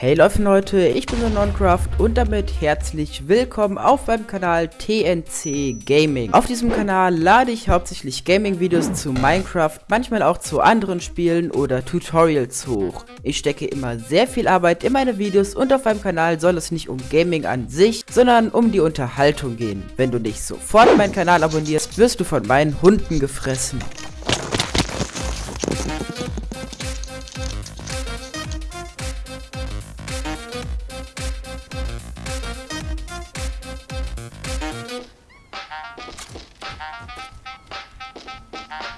Hey Leute, ich bin der Noncraft und damit herzlich willkommen auf meinem Kanal TNC Gaming. Auf diesem Kanal lade ich hauptsächlich Gaming-Videos zu Minecraft, manchmal auch zu anderen Spielen oder Tutorials hoch. Ich stecke immer sehr viel Arbeit in meine Videos und auf meinem Kanal soll es nicht um Gaming an sich, sondern um die Unterhaltung gehen. Wenn du nicht sofort meinen Kanal abonnierst, wirst du von meinen Hunden gefressen. Thank you.